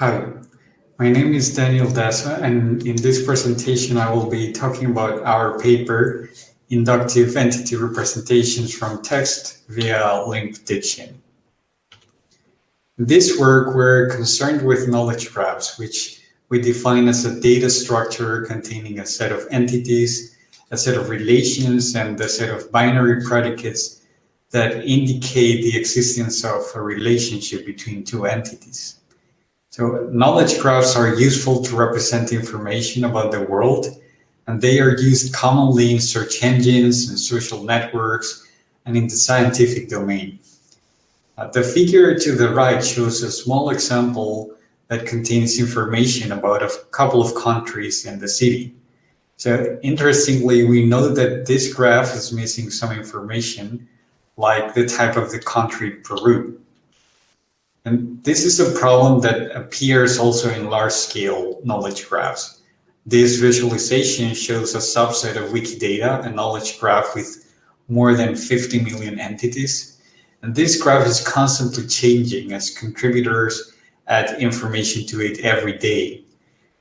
Hi, my name is Daniel Daza, and in this presentation I will be talking about our paper, Inductive Entity Representations from Text via Link Prediction. In this work, we're concerned with knowledge graphs, which we define as a data structure containing a set of entities, a set of relations, and a set of binary predicates that indicate the existence of a relationship between two entities. So knowledge graphs are useful to represent information about the world, and they are used commonly in search engines and social networks and in the scientific domain. Uh, the figure to the right shows a small example that contains information about a couple of countries and the city. So interestingly, we know that this graph is missing some information like the type of the country Peru. And this is a problem that appears also in large-scale knowledge graphs. This visualization shows a subset of Wikidata, a knowledge graph with more than 50 million entities. And this graph is constantly changing as contributors add information to it every day.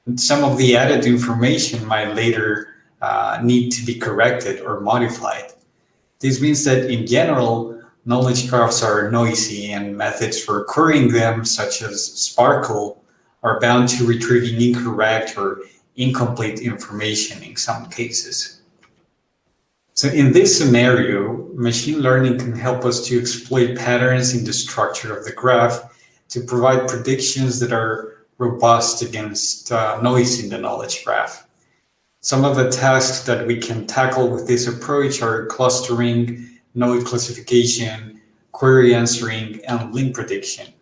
And some of the added information might later uh, need to be corrected or modified. This means that in general, knowledge graphs are noisy and methods for querying them, such as SPARQL, are bound to retrieving incorrect or incomplete information in some cases. So in this scenario, machine learning can help us to exploit patterns in the structure of the graph to provide predictions that are robust against uh, noise in the knowledge graph. Some of the tasks that we can tackle with this approach are clustering, node classification, query answering, and link prediction.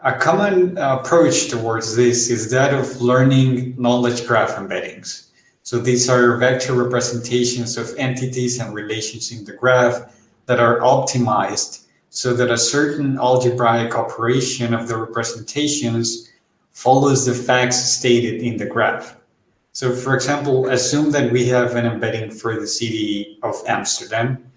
A common approach towards this is that of learning knowledge graph embeddings. So these are vector representations of entities and relations in the graph that are optimized so that a certain algebraic operation of the representations follows the facts stated in the graph. So for example, assume that we have an embedding for the city of Amsterdam.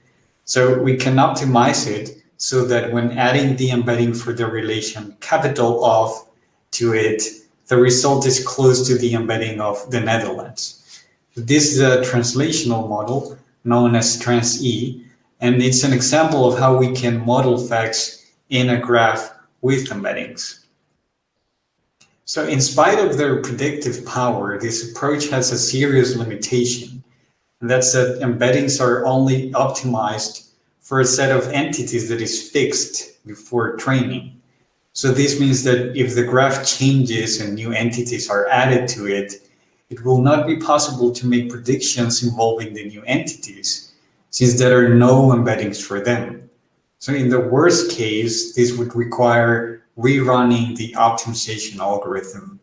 So we can optimize it so that when adding the embedding for the relation capital of to it, the result is close to the embedding of the Netherlands. This is a translational model known as TransE, and it's an example of how we can model facts in a graph with embeddings. So in spite of their predictive power, this approach has a serious limitation. And that's that embeddings are only optimized for a set of entities that is fixed before training. So this means that if the graph changes and new entities are added to it, it will not be possible to make predictions involving the new entities, since there are no embeddings for them. So in the worst case, this would require rerunning the optimization algorithm.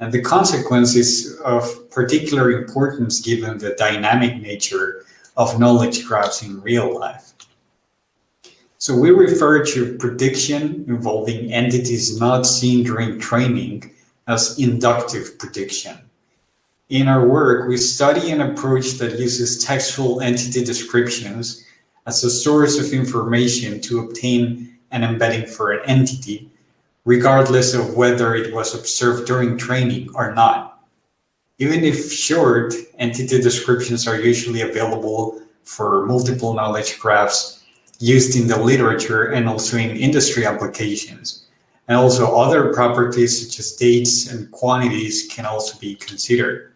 And the consequence is of particular importance given the dynamic nature of knowledge graphs in real life. So we refer to prediction involving entities not seen during training as inductive prediction. In our work, we study an approach that uses textual entity descriptions as a source of information to obtain an embedding for an entity regardless of whether it was observed during training or not. Even if short, entity descriptions are usually available for multiple knowledge graphs used in the literature and also in industry applications. And also other properties such as dates and quantities can also be considered.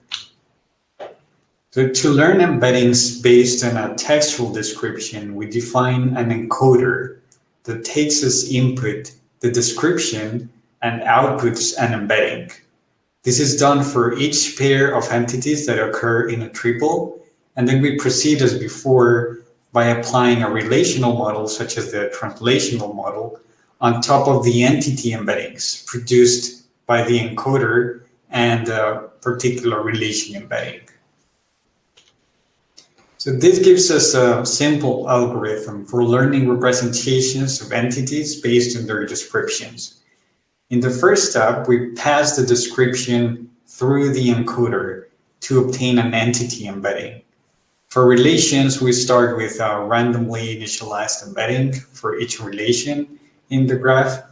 So to learn embeddings based on a textual description, we define an encoder that takes as input the description, and outputs and embedding. This is done for each pair of entities that occur in a triple, and then we proceed as before by applying a relational model, such as the translational model, on top of the entity embeddings produced by the encoder and a particular relation embedding. So this gives us a simple algorithm for learning representations of entities based on their descriptions. In the first step, we pass the description through the encoder to obtain an entity embedding. For relations, we start with a randomly initialized embedding for each relation in the graph.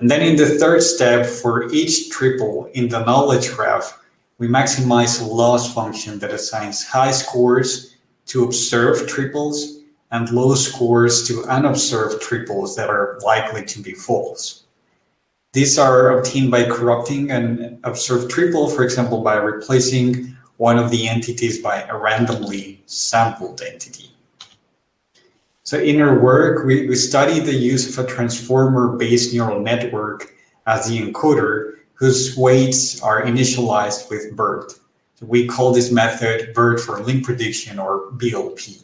And then in the third step, for each triple in the knowledge graph, we maximize a loss function that assigns high scores to observed triples and low scores to unobserved triples that are likely to be false. These are obtained by corrupting an observed triple, for example, by replacing one of the entities by a randomly sampled entity. So in our work, we, we study the use of a transformer-based neural network as the encoder whose weights are initialized with BERT. We call this method BERT for link prediction or BLP.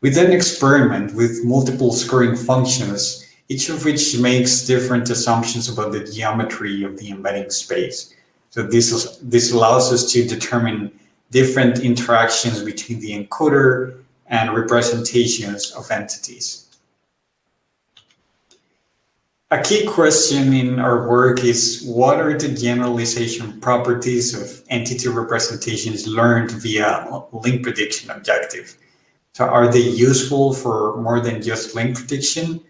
We then experiment with multiple scoring functions, each of which makes different assumptions about the geometry of the embedding space. So this, is, this allows us to determine different interactions between the encoder and representations of entities. A key question in our work is what are the generalization properties of entity representations learned via link prediction objective? So are they useful for more than just link prediction?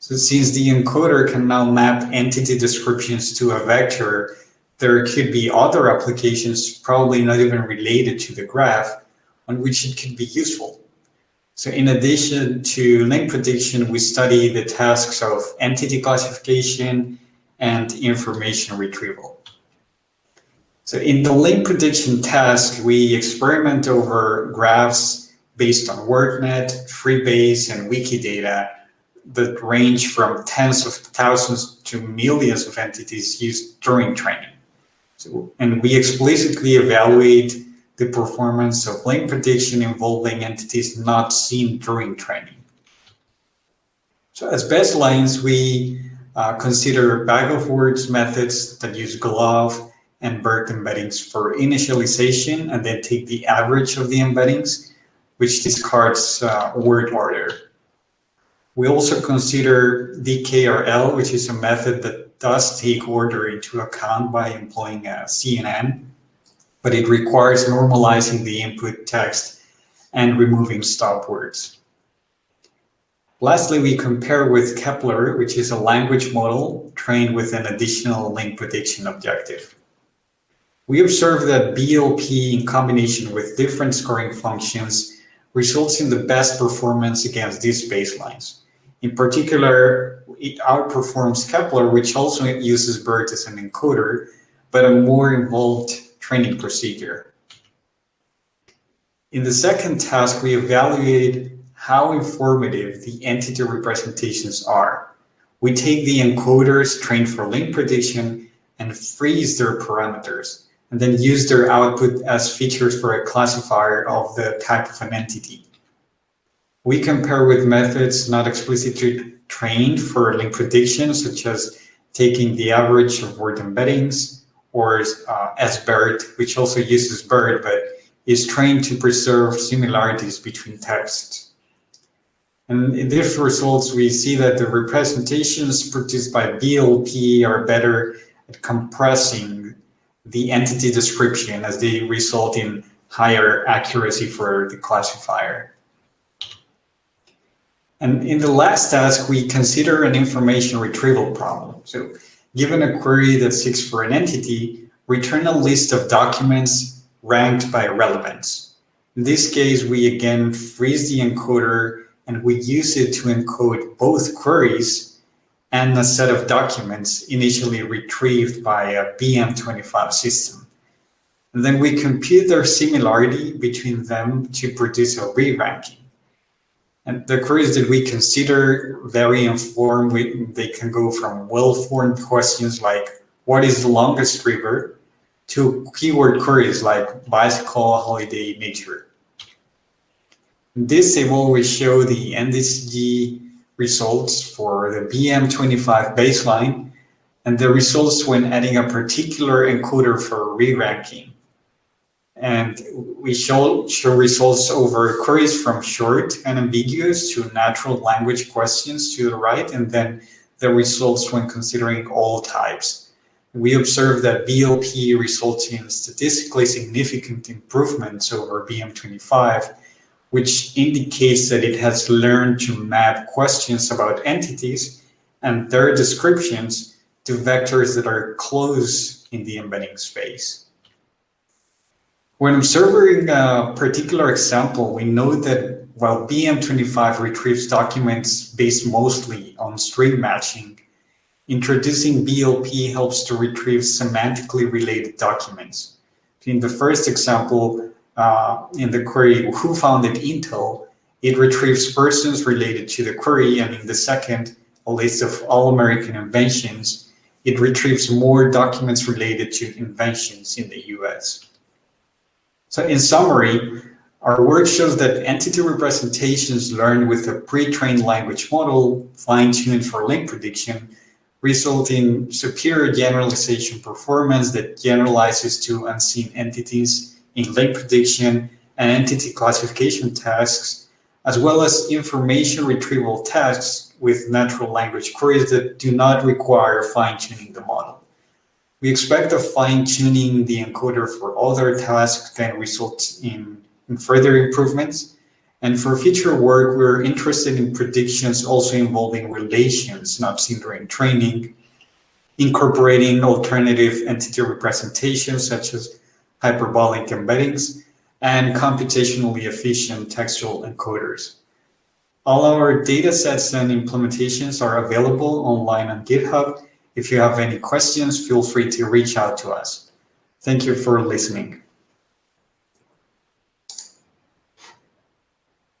So since the encoder can now map entity descriptions to a vector, there could be other applications, probably not even related to the graph, on which it could be useful. So in addition to link prediction, we study the tasks of entity classification and information retrieval. So in the link prediction task, we experiment over graphs based on WordNet, Freebase, and Wikidata that range from tens of thousands to millions of entities used during training. So, and we explicitly evaluate the performance of link prediction involving entities not seen during training. So as baselines, we uh, consider bag of words methods that use GloVe and BERT embeddings for initialization and then take the average of the embeddings, which discards uh, word order. We also consider DKRL, which is a method that does take order into account by employing a CNN but it requires normalizing the input text and removing stop words. Lastly, we compare with Kepler, which is a language model trained with an additional link prediction objective. We observe that BLP in combination with different scoring functions results in the best performance against these baselines. In particular, it outperforms Kepler, which also uses BERT as an encoder, but a more involved training procedure. In the second task, we evaluate how informative the entity representations are. We take the encoders trained for link prediction and freeze their parameters, and then use their output as features for a classifier of the type of an entity. We compare with methods not explicitly trained for link prediction, such as taking the average of word embeddings, or uh, SBERT, which also uses BERT, but is trained to preserve similarities between texts. And in these results, we see that the representations produced by BLP are better at compressing the entity description as they result in higher accuracy for the classifier. And in the last task, we consider an information retrieval problem. So given a query that seeks for an entity, return a list of documents ranked by relevance. In this case, we again freeze the encoder and we use it to encode both queries and a set of documents initially retrieved by a BM25 system. And then we compute their similarity between them to produce a re-ranking. And the queries that we consider very informed, we, they can go from well-formed questions like, what is the longest river, to keyword queries like bicycle, holiday, nature. In this table, we show the NDCG results for the BM25 baseline and the results when adding a particular encoder for re-ranking. And we show, show results over queries from short and ambiguous to natural language questions to the right, and then the results when considering all types. We observe that BLP results in statistically significant improvements over BM25, which indicates that it has learned to map questions about entities and their descriptions to vectors that are close in the embedding space. When observing a particular example, we know that while BM25 retrieves documents based mostly on string matching, introducing BLP helps to retrieve semantically related documents. In the first example, uh, in the query, who founded Intel, it retrieves persons related to the query, and in the second, a list of all American inventions, it retrieves more documents related to inventions in the US. So in summary, our work shows that entity representations learned with a pre-trained language model fine-tuned for link prediction result in superior generalization performance that generalizes to unseen entities in link prediction and entity classification tasks, as well as information retrieval tasks with natural language queries that do not require fine-tuning the model. We expect that fine-tuning the encoder for other tasks can result in, in further improvements. And for future work, we're interested in predictions also involving relations not seen during training, incorporating alternative entity representations such as hyperbolic embeddings, and computationally efficient textual encoders. All our datasets and implementations are available online on GitHub, if you have any questions, feel free to reach out to us. Thank you for listening.